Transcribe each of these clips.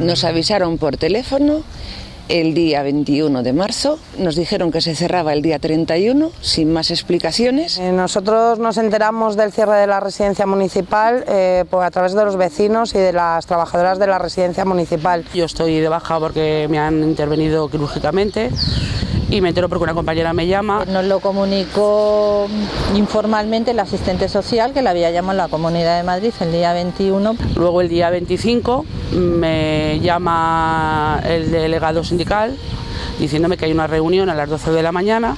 Nos avisaron por teléfono el día 21 de marzo. Nos dijeron que se cerraba el día 31, sin más explicaciones. Eh, nosotros nos enteramos del cierre de la residencia municipal eh, pues a través de los vecinos y de las trabajadoras de la residencia municipal. Yo estoy de baja porque me han intervenido quirúrgicamente y me entero porque una compañera me llama. Nos lo comunicó informalmente el asistente social que la había llamado en la Comunidad de Madrid el día 21. Luego el día 25 me llama el delegado sindical diciéndome que hay una reunión a las 12 de la mañana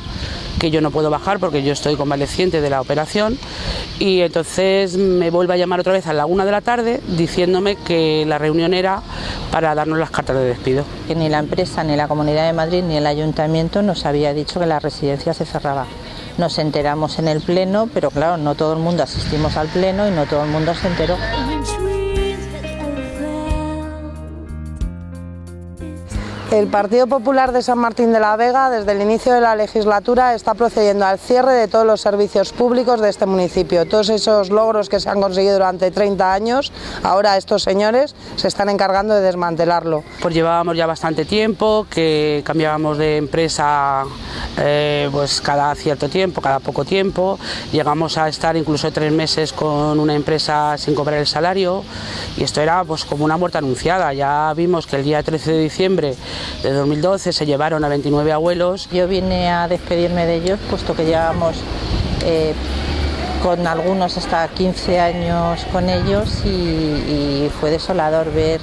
que yo no puedo bajar porque yo estoy convaleciente de la operación y entonces me vuelve a llamar otra vez a la una de la tarde diciéndome que la reunión era para darnos las cartas de despido. Que ni la empresa, ni la Comunidad de Madrid, ni el Ayuntamiento nos había dicho que la residencia se cerraba. Nos enteramos en el pleno, pero claro, no todo el mundo asistimos al pleno y no todo el mundo se enteró. El Partido Popular de San Martín de la Vega, desde el inicio de la legislatura, está procediendo al cierre de todos los servicios públicos de este municipio. Todos esos logros que se han conseguido durante 30 años, ahora estos señores se están encargando de desmantelarlo. Pues llevábamos ya bastante tiempo, que cambiábamos de empresa eh, pues cada cierto tiempo, cada poco tiempo. Llegamos a estar incluso tres meses con una empresa sin cobrar el salario y esto era pues como una muerte anunciada. Ya vimos que el día 13 de diciembre de 2012 se llevaron a 29 abuelos. Yo vine a despedirme de ellos, puesto que llevamos eh, con algunos hasta 15 años con ellos y, fue desolador ver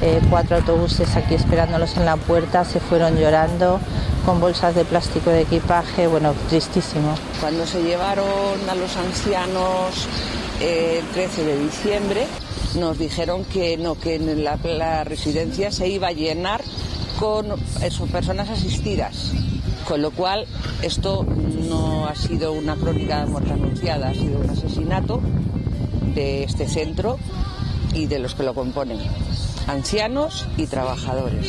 eh, cuatro autobuses aquí esperándolos en la puerta, se fueron llorando con bolsas de plástico de equipaje, bueno, tristísimo. Cuando se llevaron a los ancianos eh, el 13 de diciembre, nos dijeron que no, que la, la residencia se iba a llenar con eso, personas asistidas, con lo cual esto no ha sido una crónica de muerte anunciada, ha sido un asesinato de este centro y de los que lo componen, ancianos y trabajadores.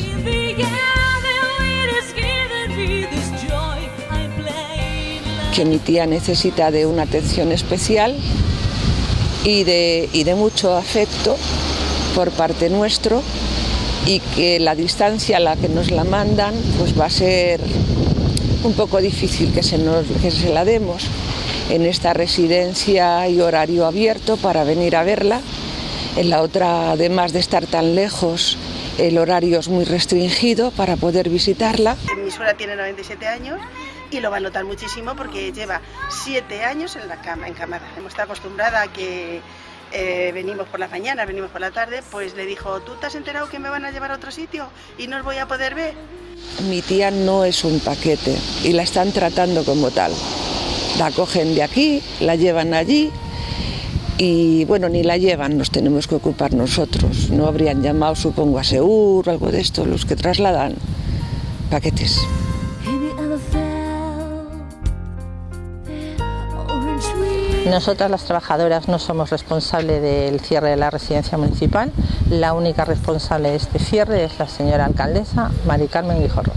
Que mi tía necesita de una atención especial y de, y de mucho afecto por parte nuestro y que la distancia a la que nos la mandan pues va a ser un poco difícil que se, nos, que se la demos. En esta residencia hay horario abierto para venir a verla. En la otra, además de estar tan lejos, el horario es muy restringido para poder visitarla. Mi suegra tiene 97 años y lo va a notar muchísimo porque lleva 7 años en la cama, en cámara. Hemos estado acostumbrada a que eh, venimos por las mañanas, venimos por la tarde, pues le dijo, ¿tú te has enterado que me van a llevar a otro sitio y no os voy a poder ver? Mi tía no es un paquete y la están tratando como tal. La cogen de aquí, la llevan allí y bueno, ni la llevan, nos tenemos que ocupar nosotros. No habrían llamado, supongo, a Seur o algo de esto, los que trasladan paquetes. Nosotras las trabajadoras no somos responsables del cierre de la residencia municipal. La única responsable de este cierre es la señora alcaldesa Mari Carmen Guijorro.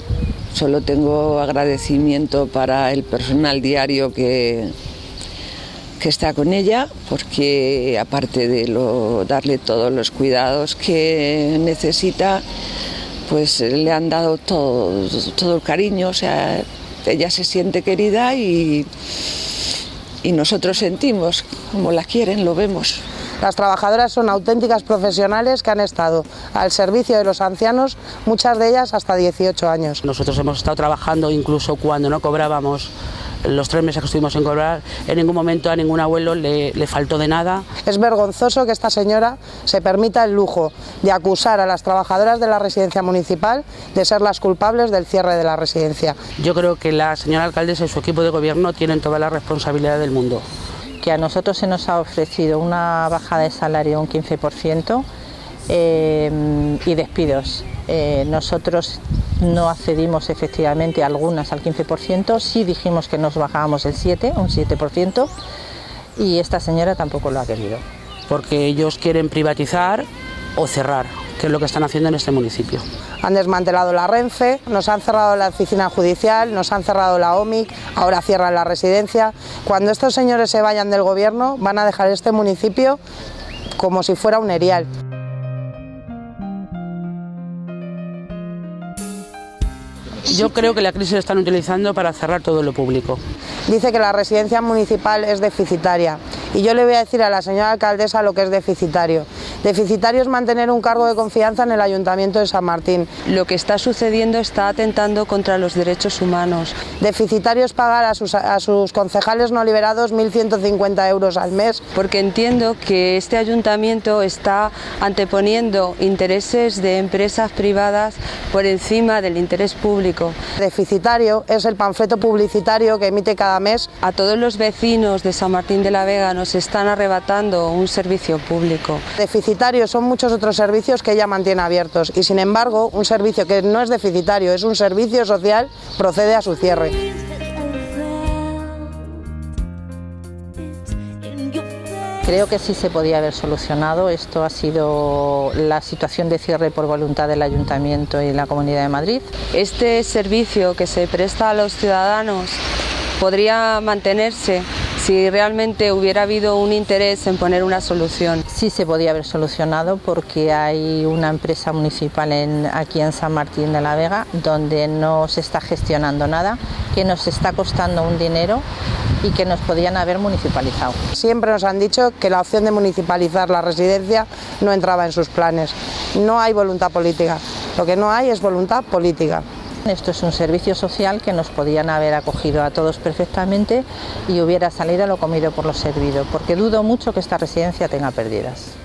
Solo tengo agradecimiento para el personal diario que, que está con ella, porque aparte de darle todos los cuidados que necesita, pues le han dado todo, todo el cariño, o sea, ella se siente querida y y nosotros sentimos como la quieren, lo vemos. Las trabajadoras son auténticas profesionales que han estado al servicio de los ancianos, muchas de ellas hasta 18 años. Nosotros hemos estado trabajando incluso cuando no cobrábamos los tres meses que estuvimos en cobrar, en ningún momento a ningún abuelo le, le, faltó de nada. Es vergonzoso que esta señora se permita el lujo de acusar a las trabajadoras de la residencia municipal de ser las culpables del cierre de la residencia. Yo creo que la señora alcaldesa y su equipo de gobierno tienen toda la responsabilidad del mundo. Que a nosotros se nos ha ofrecido una bajada de salario un 15% eh, y despidos. Eh, nosotros no accedimos efectivamente algunas al 15%, sí dijimos que nos bajábamos el 7, un 7%, y esta señora tampoco lo ha querido. Porque ellos quieren privatizar o cerrar, que es lo que están haciendo en este municipio. Han desmantelado la Renfe, nos han cerrado la oficina judicial, nos han cerrado la OMIC, ahora cierran la residencia. Cuando estos señores se vayan del gobierno van a dejar este municipio como si fuera un erial. Yo creo que la crisis la están utilizando para cerrar todo lo público. Dice que la residencia municipal es deficitaria y yo le voy a decir a la señora alcaldesa lo que es deficitario. Deficitario es mantener un cargo de confianza en el Ayuntamiento de San Martín. Lo que está sucediendo está atentando contra los derechos humanos. Deficitario es pagar a sus, a sus concejales no liberados 1.150 euros al mes. Porque entiendo que este ayuntamiento está anteponiendo intereses de empresas privadas por encima del interés público. Deficitario es el panfleto publicitario que emite cada mes. A todos los vecinos de San Martín de la Vega nos están arrebatando un servicio público. Deficitario son muchos otros servicios que ella mantiene abiertos y sin embargo un servicio que no es deficitario, es un servicio social, procede a su cierre. Creo que sí se podía haber solucionado. Esto ha sido la situación de cierre por voluntad del Ayuntamiento y la Comunidad de Madrid. Este servicio que se presta a los ciudadanos podría mantenerse si realmente hubiera habido un interés en poner una solución. Sí se podía haber solucionado porque hay una empresa municipal en, aquí en San Martín de la Vega donde no se está gestionando nada, que nos está costando un dinero y que nos podían haber municipalizado. Siempre nos han dicho que la opción de municipalizar la residencia no entraba en sus planes. No hay voluntad política, lo que no hay es voluntad política. Esto es un servicio social que nos podían haber acogido a todos perfectamente y hubiera salido lo comido por lo servido, porque dudo mucho que esta residencia tenga pérdidas.